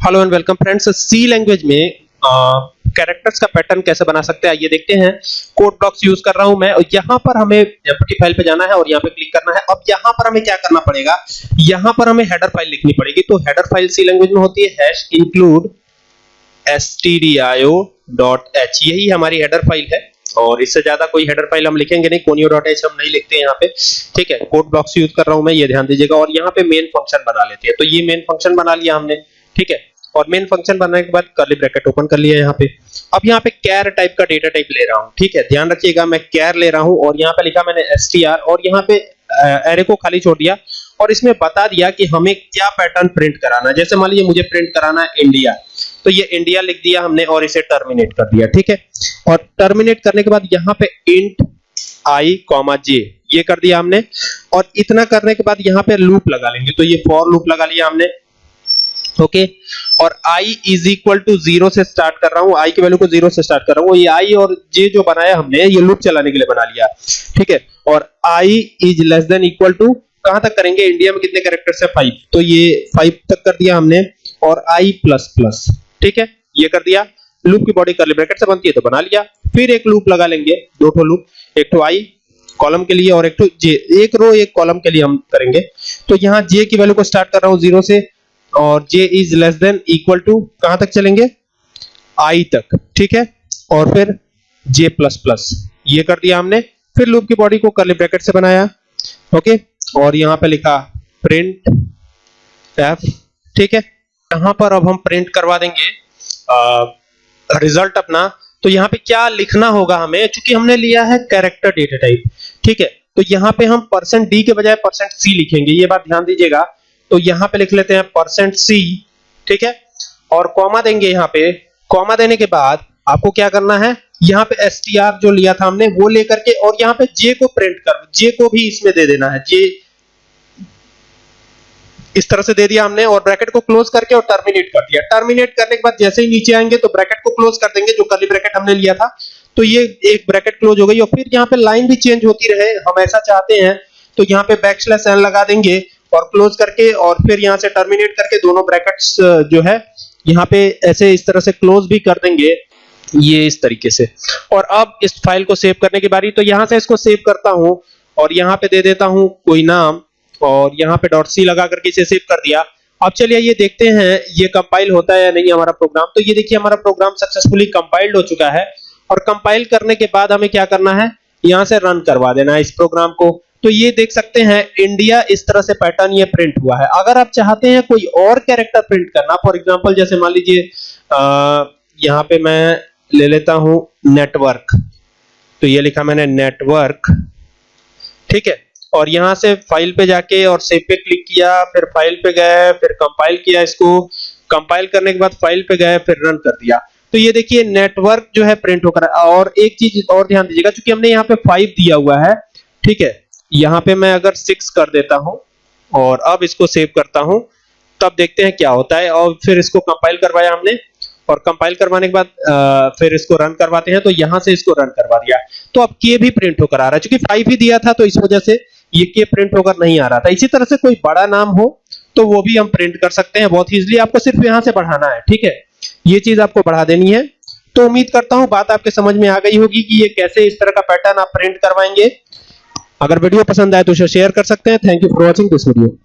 Hello and welcome friends. C language में characters का pattern कैसे बना सकते हैं, आइए देखते हैं। कोड ब्लॉक्स यूज़ कर रहा हूँ मैं, और यहाँ पर हमें एम्प्टी फ़ाइल पे जाना है और यहाँ पे क्लिक करना है। अब यहाँ पर हमें क्या करना पड़ेगा? यहाँ पर हमें हेडर फ़ाइल लिखनी पड़ेगी। तो हेडर फ़ाइल सी लैंग्वेज में होती है हैश इंक्लूड stdio.h यही हमारी हेडर फ़ाइल है, और इससे ज़्यादा कोई हेडर फ़ाइल हम लिखेंगे नहीं conio.h हम नहीं लिखते यहाँ पे। ठीक है कोड ब्लॉक्स यूज़ कर रहा हूँ मैं, ये ध्यान दीजिएगा। और यहाँ पे मेन फ़ंक्शन बना लेते हैं। तो ये मेन फ़ंक्शन बना लिया हमने, ठीक है। और मेन फ़ंक्शन बनाने के बाद कर्ली ब्रैकेट ओपन कर लिया यहाँ पे। अब यहाँ पे कैर टाइप का डेटा टाइप ले रहा हूँ, ठीक है? ध्यान रखिएगा, मैं कैर ले रहा हूँ और यहाँ पे लिखा मैंने str और यहाँ पे एरे को खाली छोड़ दिया और इसमें बता दिया कि हमें क्या पैटर्न प्रिंट कराना जैसे मान लीजिए मुझे प्रिंट कराना है इंडिया तो ये इंडिया लिख दिया हमने और इसे टर्मिनेट कर दिया, ठीक है? और टर्मिनेट करने के बाद यहाँ पे इंट आई कॉमा जे ये कर दिया हमने और इतना करने के बाद यहाँ पे लूप लगा लेंगे। तो ये फॉर लूप लगा लिया हमने। ओके और i is equal to zero से स्टार्ट कर रहा हूँ। I की वैल्यू को ज़ीरो से स्टार्ट कर रहा हूँ। ये i और j जो बनाया हमने, ये लूप चलाने के लिए बना लिया। ठीक है? और i is less than equal to कहाँ तक करेंगे? इंडिया में कितने कैरेक्टर्स है? फाइव तो ये फाइव तक कर दिया हमने। और i प्लस प्लस ठीक है? ये कर दिया। लूप की बॉडी करली ब्रैकेट से बनती है तो बना लिया। फिर एक लूप लगा लेंगे। दो ठो लूप एक तो i कॉलम के लिए, और एक तो j एक रो एक कॉलम के लिए हम करेंगे। तो यहाँ j की वैल्यू को स्टार्ट कर रहा हूँ ज़ीरो से। और j is less than equal to कहाँ तक चलेंगे? I तक, ठीक है? और फिर j प्लस प्लस ये कर दिया हमने। फिर लूप की बॉडी को करली ब्रैकेट से बनाया ओके और यहाँ पे लिखा प्रिंट f, ठीक है? यहाँ पर अब हम प्रिंट करवा देंगे रिज़ल्ट अपना। तो यहाँ पे क्या लिखना होगा हमें? क्योंकि हमने लिया है कैरेक्टर डेटा टाइप ठीक है? तो यहाँ पे हम परसेंट डी के बजाय परसेंट सी लिखेंगे, ये बात ध्यान दीजिएगा। तो यहाँ पे लिख लेते हैं परसेंट सी ठीक है? और कॉमा देंगे यहाँ पे। कॉमा देने के बाद आपको क्या करना है? यहाँ पे str जो लिया था हमने, वो लेकर के और यहाँ पे जे को प्रिंट कर, j को भी इसमें दे देना है। J इस तरह से दे दिया हमने और ब्रैकेट को क्लोज करके और टर्मिनेट कर दिया। टर्मिनेट करने के बाद जैसे ही नीचे आएँगे तो ब्रैकेट को क्लोज कर देंगे, जो कर्ली ब्रैकेट हमने लिया था। तो ये एक ब्रैकेट क्लोज हो गई और फिर यहाँ पे लाइन भी चेंज होती रहे, हम ऐसा चाहते हैं। तो यहाँ पे बैक स्लैश एन लगा देंगे। और क्लोज करके और फिर यहाँ से टर्मिनेट करके दोनों ब्रैकेट्स जो है, यहाँ पे ऐसे इस तरह से क्लोज भी कर देंगे, ये इस तरीके से। और अब इस फ़ाइल को सेव करने की बारी तो यहाँ से इसको सेव करता हूँ और यहाँ पे दे देता हूँ कोई नाम और यहाँ पे डॉट सी लगा करके इसे सेव कर दिया। अब चलिए ये देखते हैं, ये कंपाइल होता है या नहीं हमारा प्रोग्राम तो ये देखिए हमारा प्रोग्राम सक्सेसफुली कंपाइल्ड हो चुका है और कंपाइल करने के बाद हमें क्या करना है? यहाँ से रन करवा देना है इस प्रोग्राम को। तो ये देख सकते हैं इंडिया इस तरह से पैटर्न ये प्रिंट हुआ है। अगर आप चाहते हैं कोई और कैरेक्टर प्रिंट करना फॉर एग्जांपल जैसे मान लीजिए यहाँ पे मैं ले लेता हूँ नेटवर्क तो ये लिखा मैंने नेटवर्क ठीक है? और यहाँ से फ़ाइल पे जाके और सेव पे क्लिक किया, फिर फ़ाइल पे गए, फिर कंपाइल किया इसको। कंपाइल करने के बाद फ़ाइल पे गए, फिर रन कर दिया। तो ये देखिए नेटवर्क जो है प्रिंट होकर, और एक चीज़ और ध्यान दीजिएगा क्योंकि हमने यहाँ पे फाइव दिया हुआ है, ठीक है? यहाँ पे मैं अगर सिक्स कर देता हूँ और अब इसको सेव करता हूँ, तब देखते हैं क्या होता है और फिर इसको कंपाइल करवाया हमने। और कंपाइल करवाने के बाद फिर इसको रन करवाते हैं तो यहाँ से इसको रन करवा दिया। तो अब के भी प्रिंट होकर आ रहा है। क्योंकि फाइव ही दिया था तो इस वजह से ये के प्रिंट होकर नहीं आ रहा था। इसी तरह से कोई बड़ा नाम हो तो वो भी हम प्रिंट कर सकते हैं बहुत इजीली आपको सिर्फ़ यहाँ से बढ़ाना है, ठीक है? ये चीज़ आपको बढ़ा देनी है। तो उम्मीद करता हूँ बात आपके समझ में आ गई होगी कि ये कैसे इस तरह का पैटर्न आप प्रिंट करवाएँगे। अगर वीडियो पसंद आए तो उसे शेयर कर सकते हैं। Thank you for watching this video